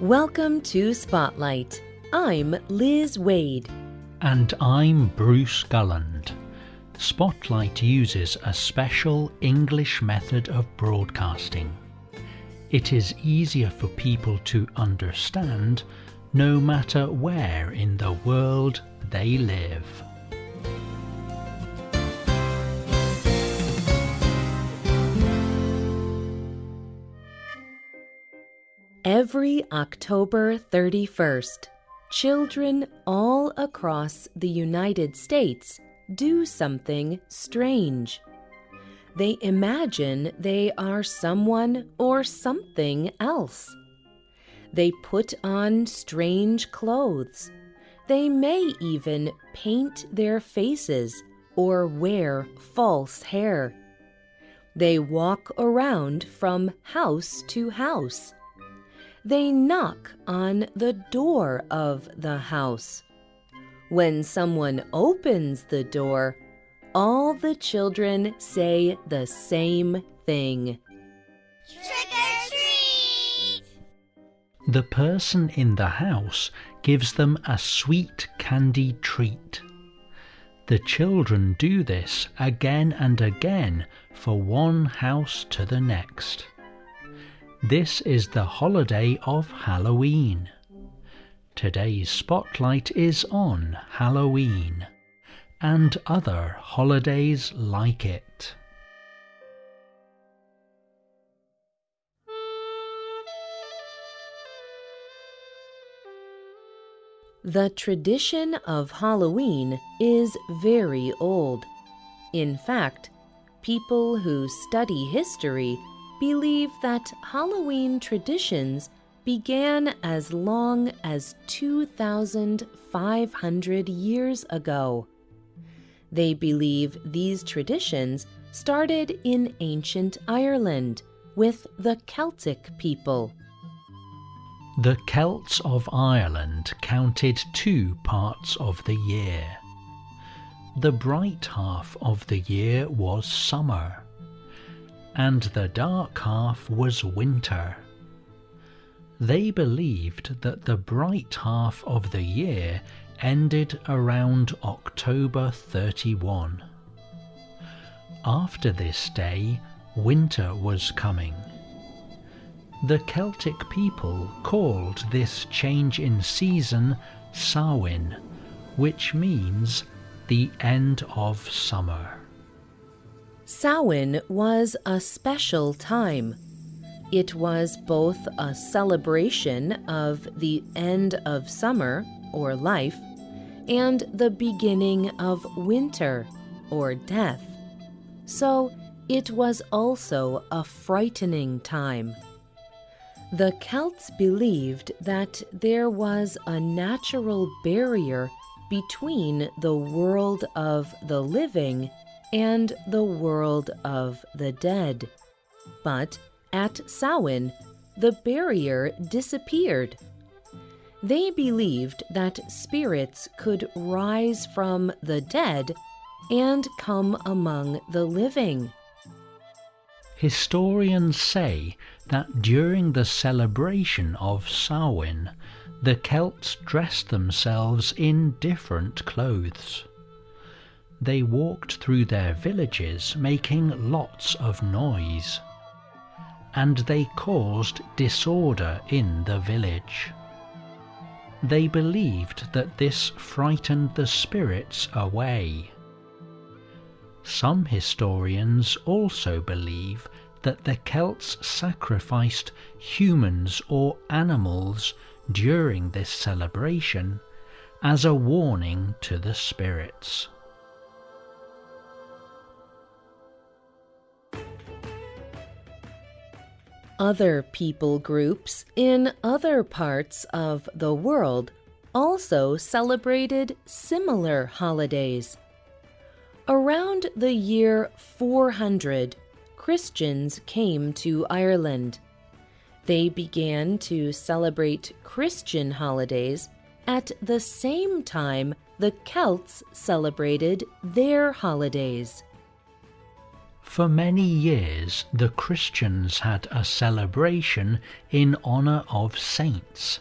Welcome to Spotlight. I'm Liz Waid. And I'm Bruce Gulland. Spotlight uses a special English method of broadcasting. It is easier for people to understand no matter where in the world they live. Every October 31st, children all across the United States do something strange. They imagine they are someone or something else. They put on strange clothes. They may even paint their faces or wear false hair. They walk around from house to house. They knock on the door of the house. When someone opens the door, all the children say the same thing. Trick or treat! The person in the house gives them a sweet candy treat. The children do this again and again for one house to the next. This is the holiday of Halloween. Today's spotlight is on Halloween and other holidays like it. The tradition of Halloween is very old. In fact, people who study history believe that Halloween traditions began as long as 2,500 years ago. They believe these traditions started in ancient Ireland with the Celtic people. The Celts of Ireland counted two parts of the year. The bright half of the year was summer, and the dark half was winter. They believed that the bright half of the year ended around October 31. After this day, winter was coming. The Celtic people called this change in season Samhain, which means the end of summer. Samhain was a special time. It was both a celebration of the end of summer, or life, and the beginning of winter, or death. So it was also a frightening time. The Celts believed that there was a natural barrier between the world of the living and the world of the dead. But at Samhain, the barrier disappeared. They believed that spirits could rise from the dead and come among the living. Historians say that during the celebration of Samhain, the Celts dressed themselves in different clothes. They walked through their villages making lots of noise, and they caused disorder in the village. They believed that this frightened the spirits away. Some historians also believe that the Celts sacrificed humans or animals during this celebration as a warning to the spirits. Other people groups in other parts of the world also celebrated similar holidays. Around the year 400, Christians came to Ireland. They began to celebrate Christian holidays at the same time the Celts celebrated their holidays. For many years, the Christians had a celebration in honour of saints,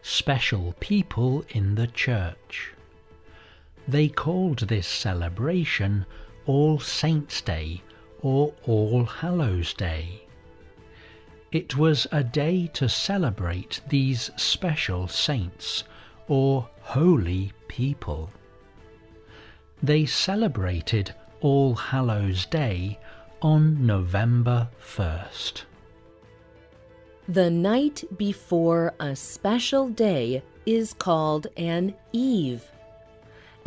special people in the church. They called this celebration All Saints' Day or All Hallows Day. It was a day to celebrate these special saints or holy people. They celebrated All Hallows Day on November 1st. The night before a special day is called an eve.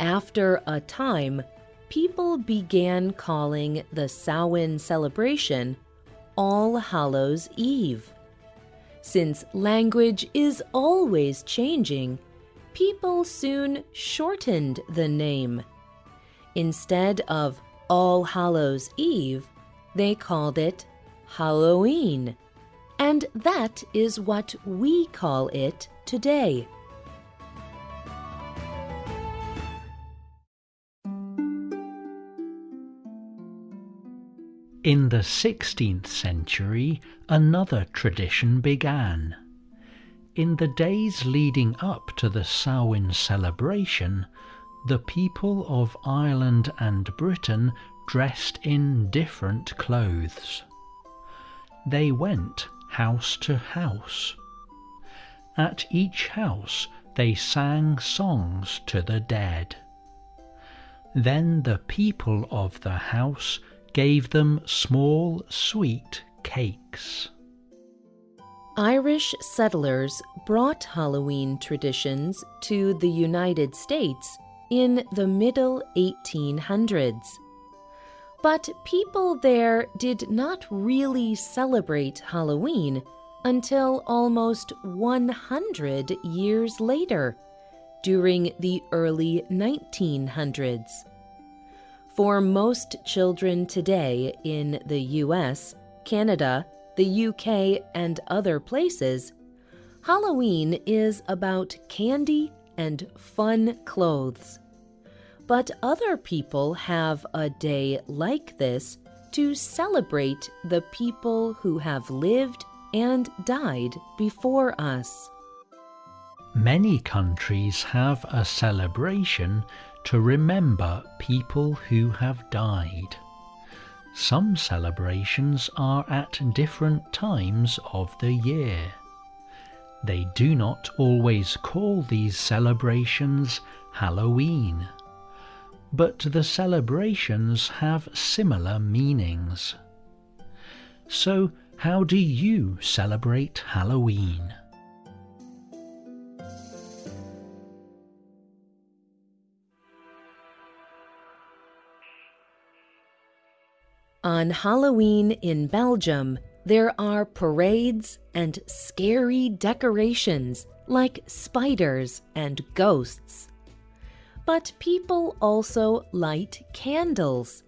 After a time, people began calling the Samhain celebration All Hallows Eve. Since language is always changing, people soon shortened the name. Instead of All Hallows Eve, they called it Halloween. And that is what we call it today. In the 16th century, another tradition began. In the days leading up to the Samhain celebration, the people of Ireland and Britain dressed in different clothes. They went house to house. At each house they sang songs to the dead. Then the people of the house gave them small sweet cakes. Irish settlers brought Halloween traditions to the United States in the middle 1800s. But people there did not really celebrate Halloween until almost 100 years later, during the early 1900s. For most children today in the US, Canada, the UK, and other places, Halloween is about candy and fun clothes. But other people have a day like this to celebrate the people who have lived and died before us. Many countries have a celebration to remember people who have died. Some celebrations are at different times of the year. They do not always call these celebrations Halloween, but the celebrations have similar meanings. So, how do you celebrate Halloween? On Halloween in Belgium, there are parades and scary decorations like spiders and ghosts. But people also light candles.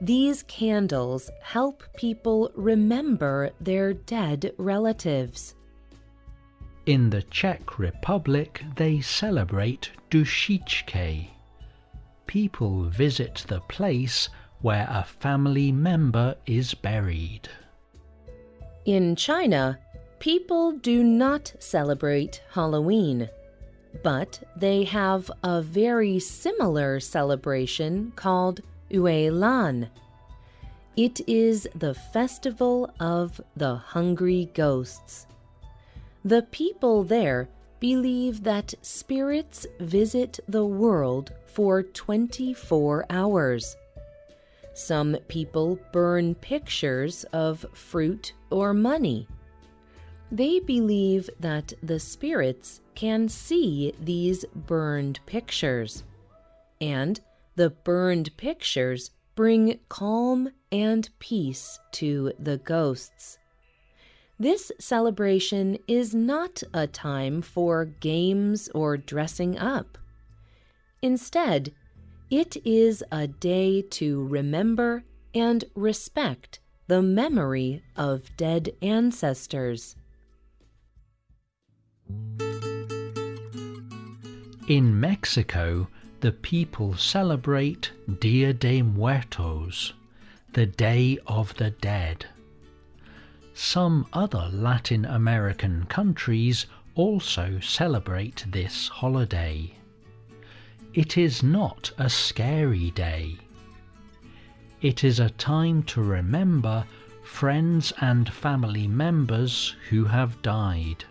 These candles help people remember their dead relatives. In the Czech Republic, they celebrate Dušičky. People visit the place where a family member is buried. In China, people do not celebrate Halloween, but they have a very similar celebration called Yue Lan. It is the festival of the hungry ghosts. The people there believe that spirits visit the world for 24 hours. Some people burn pictures of fruit or money. They believe that the spirits can see these burned pictures, and the burned pictures bring calm and peace to the ghosts. This celebration is not a time for games or dressing up. Instead, it is a day to remember and respect the memory of dead ancestors. In Mexico, the people celebrate Dia de Muertos. the Day of the Dead. Some other Latin American countries also celebrate this holiday. It is not a scary day. It is a time to remember friends and family members who have died.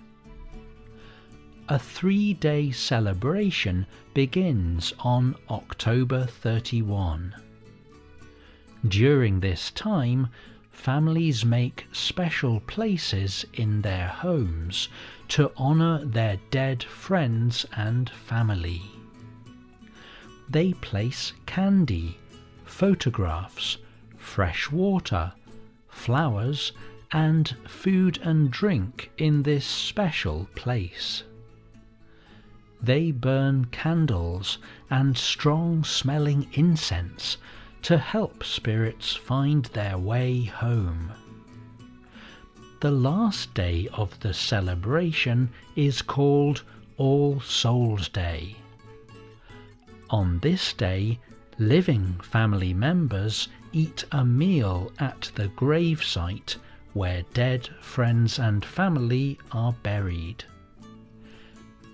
A three day celebration begins on October 31. During this time, families make special places in their homes to honour their dead friends and family. They place candy, photographs, fresh water, flowers, and food and drink in this special place. They burn candles and strong smelling incense to help spirits find their way home. The last day of the celebration is called All Souls Day. On this day, living family members eat a meal at the gravesite where dead friends and family are buried.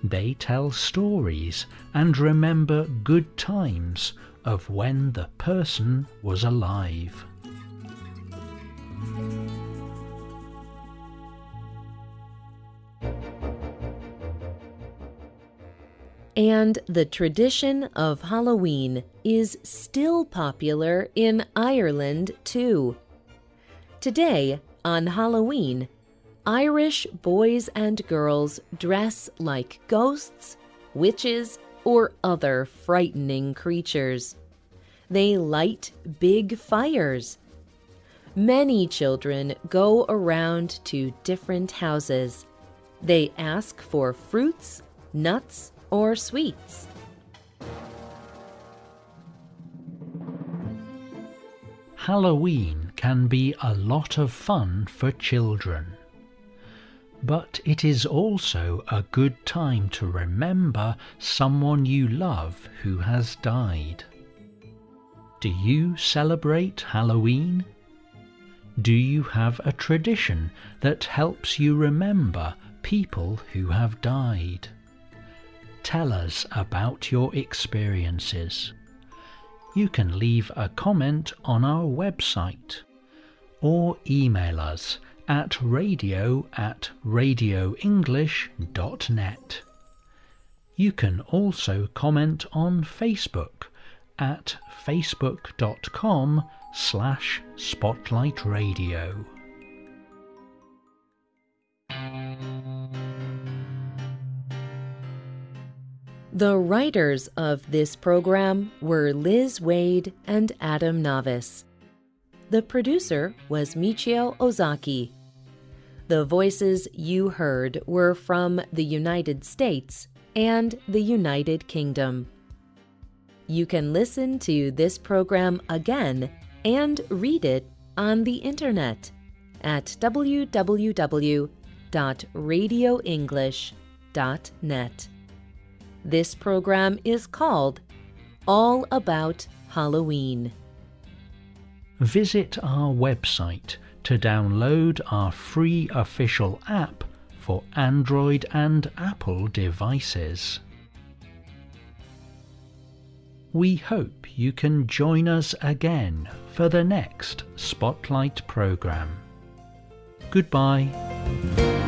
They tell stories and remember good times of when the person was alive. And the tradition of Halloween is still popular in Ireland too. Today, on Halloween, Irish boys and girls dress like ghosts, witches, or other frightening creatures. They light big fires. Many children go around to different houses. They ask for fruits, nuts, or sweets. Halloween can be a lot of fun for children. But it is also a good time to remember someone you love who has died. Do you celebrate Halloween? Do you have a tradition that helps you remember people who have died? Tell us about your experiences. You can leave a comment on our website or email us at radio at radioenglish.net. You can also comment on Facebook at facebook.com slash spotlightradio. The writers of this program were Liz Waid and Adam Navis. The producer was Michio Ozaki. The voices you heard were from the United States and the United Kingdom. You can listen to this program again and read it on the internet at www.radioenglish.net. This program is called All About Halloween. Visit our website to download our free official app for Android and Apple devices. We hope you can join us again for the next Spotlight program. Goodbye.